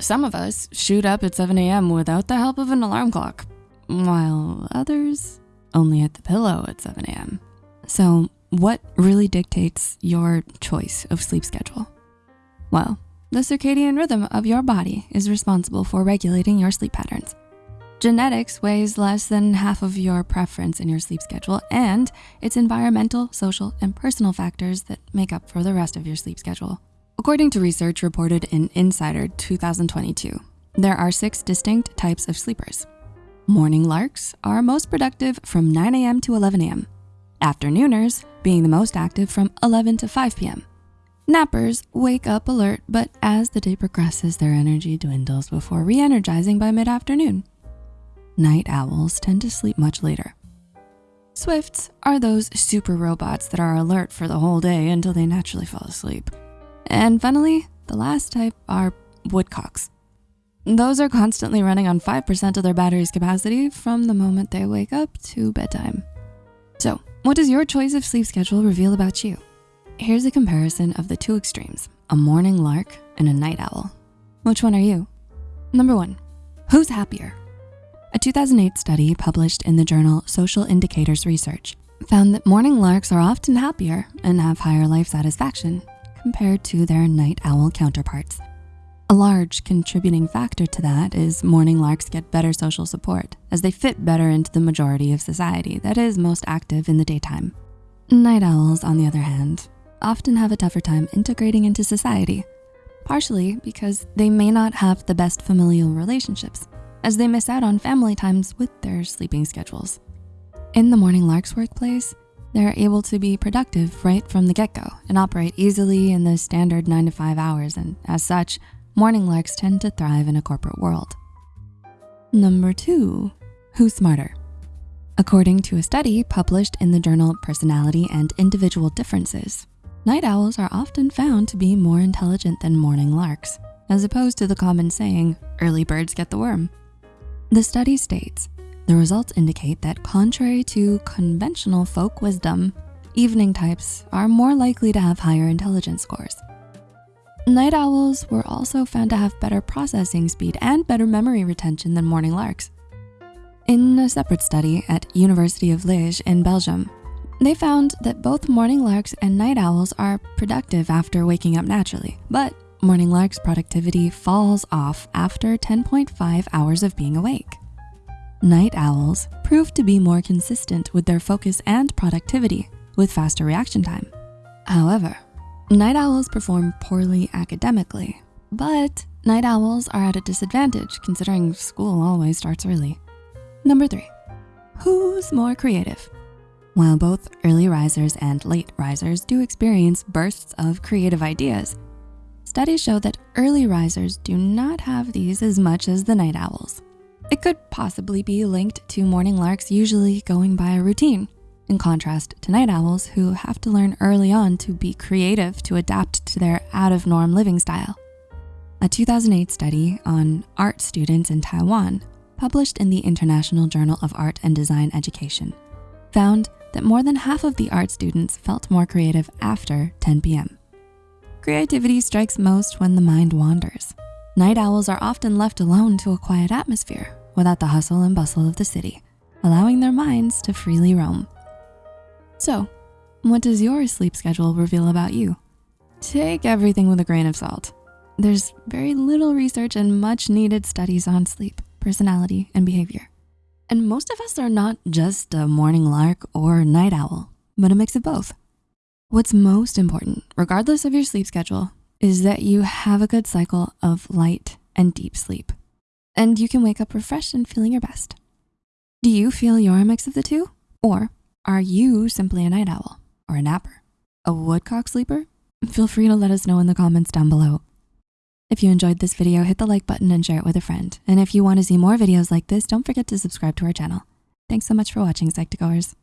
Some of us shoot up at 7 a.m. without the help of an alarm clock, while others only hit the pillow at 7 a.m. So what really dictates your choice of sleep schedule? Well, the circadian rhythm of your body is responsible for regulating your sleep patterns. Genetics weighs less than half of your preference in your sleep schedule, and it's environmental, social, and personal factors that make up for the rest of your sleep schedule. According to research reported in Insider 2022, there are six distinct types of sleepers. Morning larks are most productive from 9 a.m. to 11 a.m. Afternooners being the most active from 11 to 5 p.m. Nappers wake up alert, but as the day progresses, their energy dwindles before re-energizing by mid-afternoon night owls tend to sleep much later. Swifts are those super robots that are alert for the whole day until they naturally fall asleep. And finally, the last type are woodcocks. Those are constantly running on 5% of their battery's capacity from the moment they wake up to bedtime. So what does your choice of sleep schedule reveal about you? Here's a comparison of the two extremes, a morning lark and a night owl. Which one are you? Number one, who's happier? A 2008 study published in the journal Social Indicators Research found that morning larks are often happier and have higher life satisfaction compared to their night owl counterparts. A large contributing factor to that is morning larks get better social support as they fit better into the majority of society that is most active in the daytime. Night owls, on the other hand, often have a tougher time integrating into society, partially because they may not have the best familial relationships as they miss out on family times with their sleeping schedules. In the Morning Larks workplace, they're able to be productive right from the get-go and operate easily in the standard nine to five hours. And as such, morning larks tend to thrive in a corporate world. Number two, who's smarter? According to a study published in the journal Personality and Individual Differences, night owls are often found to be more intelligent than morning larks, as opposed to the common saying, early birds get the worm. The study states, the results indicate that contrary to conventional folk wisdom, evening types are more likely to have higher intelligence scores. Night owls were also found to have better processing speed and better memory retention than morning larks. In a separate study at University of Liège in Belgium, they found that both morning larks and night owls are productive after waking up naturally, but Morning larks' productivity falls off after 10.5 hours of being awake. Night owls prove to be more consistent with their focus and productivity with faster reaction time. However, night owls perform poorly academically, but night owls are at a disadvantage considering school always starts early. Number three, who's more creative? While both early risers and late risers do experience bursts of creative ideas, Studies show that early risers do not have these as much as the night owls. It could possibly be linked to morning larks usually going by a routine, in contrast to night owls who have to learn early on to be creative to adapt to their out of norm living style. A 2008 study on art students in Taiwan, published in the International Journal of Art and Design Education, found that more than half of the art students felt more creative after 10 p.m. Creativity strikes most when the mind wanders. Night owls are often left alone to a quiet atmosphere without the hustle and bustle of the city, allowing their minds to freely roam. So, what does your sleep schedule reveal about you? Take everything with a grain of salt. There's very little research and much needed studies on sleep, personality, and behavior. And most of us are not just a morning lark or night owl, but a mix of both. What's most important, regardless of your sleep schedule, is that you have a good cycle of light and deep sleep. And you can wake up refreshed and feeling your best. Do you feel you're a mix of the two? Or are you simply a night owl or a napper? A woodcock sleeper? Feel free to let us know in the comments down below. If you enjoyed this video, hit the like button and share it with a friend. And if you wanna see more videos like this, don't forget to subscribe to our channel. Thanks so much for watching, Psych2Goers.